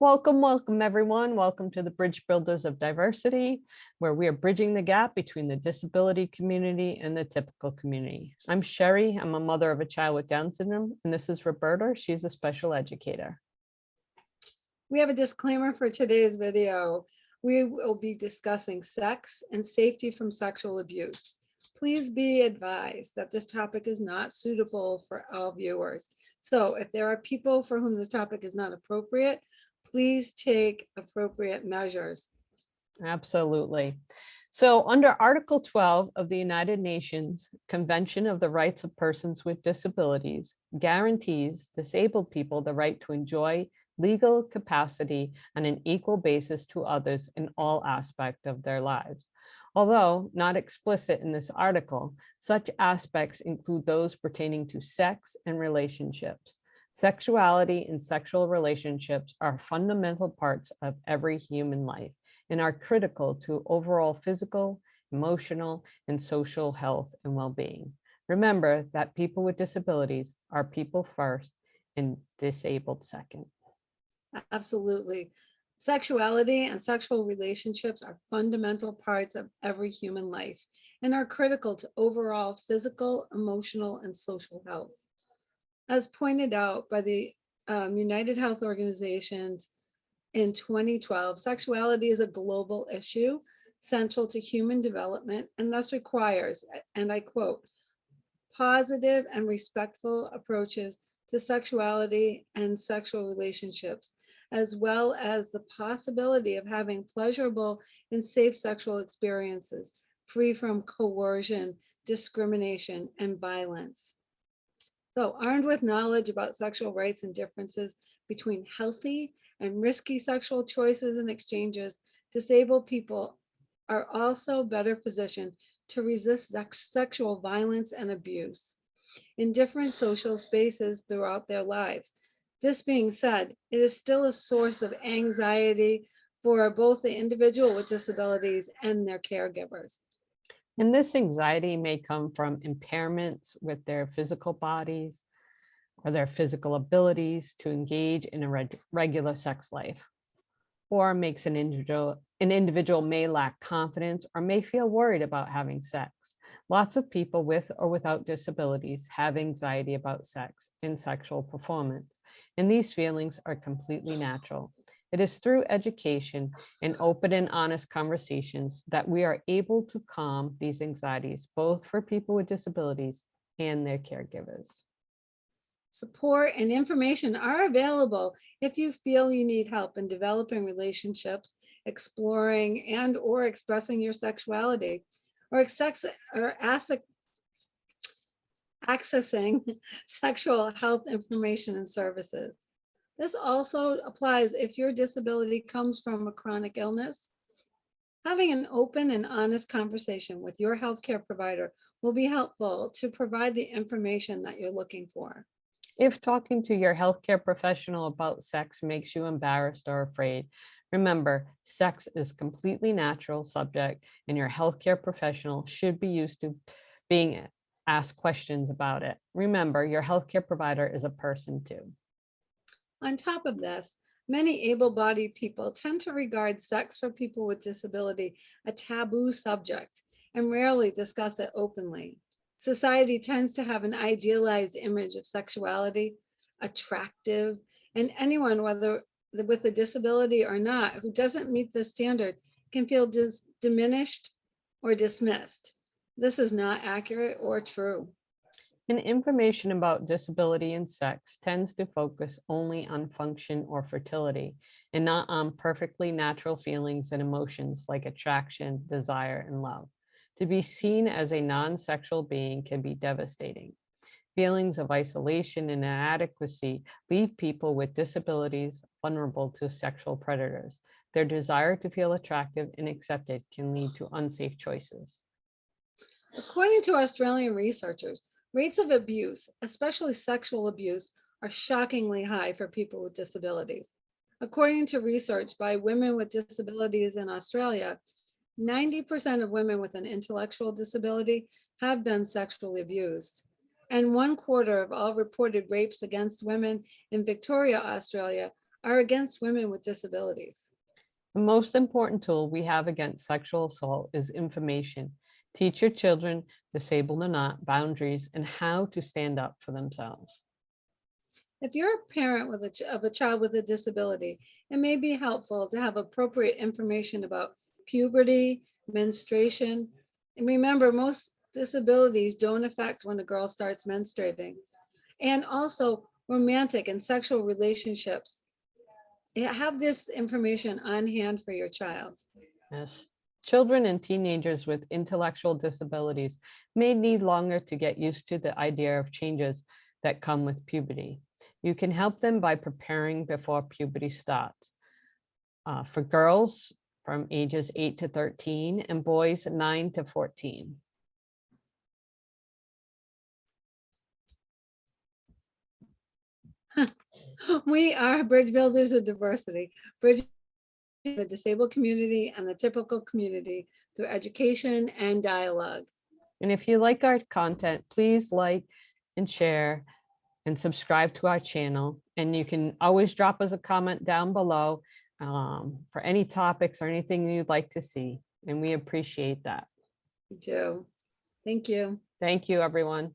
Welcome, welcome everyone. Welcome to the Bridge Builders of Diversity, where we are bridging the gap between the disability community and the typical community. I'm Sherry. I'm a mother of a child with Down syndrome, and this is Roberta. She's a special educator. We have a disclaimer for today's video. We will be discussing sex and safety from sexual abuse. Please be advised that this topic is not suitable for all viewers. So if there are people for whom this topic is not appropriate, please take appropriate measures. Absolutely. So under Article 12 of the United Nations Convention of the Rights of Persons with Disabilities guarantees disabled people the right to enjoy legal capacity on an equal basis to others in all aspects of their lives. Although not explicit in this article, such aspects include those pertaining to sex and relationships. Sexuality and sexual relationships are fundamental parts of every human life and are critical to overall physical, emotional, and social health and well-being. Remember that people with disabilities are people first and disabled second. Absolutely. Sexuality and sexual relationships are fundamental parts of every human life and are critical to overall physical, emotional, and social health. As pointed out by the um, United Health Organizations in 2012, sexuality is a global issue central to human development and thus requires, and I quote, positive and respectful approaches to sexuality and sexual relationships, as well as the possibility of having pleasurable and safe sexual experiences, free from coercion, discrimination, and violence. So armed with knowledge about sexual rights and differences between healthy and risky sexual choices and exchanges, disabled people are also better positioned to resist sex sexual violence and abuse in different social spaces throughout their lives. This being said, it is still a source of anxiety for both the individual with disabilities and their caregivers. And this anxiety may come from impairments with their physical bodies or their physical abilities to engage in a reg regular sex life or makes an individual, an individual may lack confidence or may feel worried about having sex. Lots of people with or without disabilities have anxiety about sex and sexual performance, and these feelings are completely natural. It is through education and open and honest conversations that we are able to calm these anxieties, both for people with disabilities and their caregivers. Support and information are available if you feel you need help in developing relationships, exploring and or expressing your sexuality, or, or accessing sexual health information and services. This also applies if your disability comes from a chronic illness. Having an open and honest conversation with your healthcare provider will be helpful to provide the information that you're looking for. If talking to your healthcare professional about sex makes you embarrassed or afraid, remember, sex is completely natural subject and your healthcare professional should be used to being asked questions about it. Remember, your healthcare provider is a person too. On top of this, many able-bodied people tend to regard sex for people with disability a taboo subject and rarely discuss it openly. Society tends to have an idealized image of sexuality, attractive, and anyone, whether with a disability or not, who doesn't meet this standard can feel diminished or dismissed. This is not accurate or true. And information about disability and sex tends to focus only on function or fertility and not on perfectly natural feelings and emotions like attraction, desire, and love. To be seen as a non-sexual being can be devastating. Feelings of isolation and inadequacy leave people with disabilities vulnerable to sexual predators. Their desire to feel attractive and accepted can lead to unsafe choices. According to Australian researchers, Rates of abuse, especially sexual abuse, are shockingly high for people with disabilities. According to research by Women with Disabilities in Australia, 90% of women with an intellectual disability have been sexually abused. And one quarter of all reported rapes against women in Victoria, Australia are against women with disabilities. The most important tool we have against sexual assault is information. Teach your children, disabled or not, boundaries and how to stand up for themselves. If you're a parent with a, of a child with a disability, it may be helpful to have appropriate information about puberty, menstruation. And remember, most disabilities don't affect when a girl starts menstruating. And also romantic and sexual relationships. Eh, have this information on hand for your child. Yes, children and teenagers with intellectual disabilities may need longer to get used to the idea of changes that come with puberty. You can help them by preparing before puberty starts. Uh, for girls from ages 8 to 13 and boys 9 to 14. We are bridge builders of diversity, bridge the disabled community and the typical community through education and dialogue. And if you like our content, please like and share and subscribe to our channel. And you can always drop us a comment down below um, for any topics or anything you'd like to see. And we appreciate that. We do. Thank you. Thank you, everyone.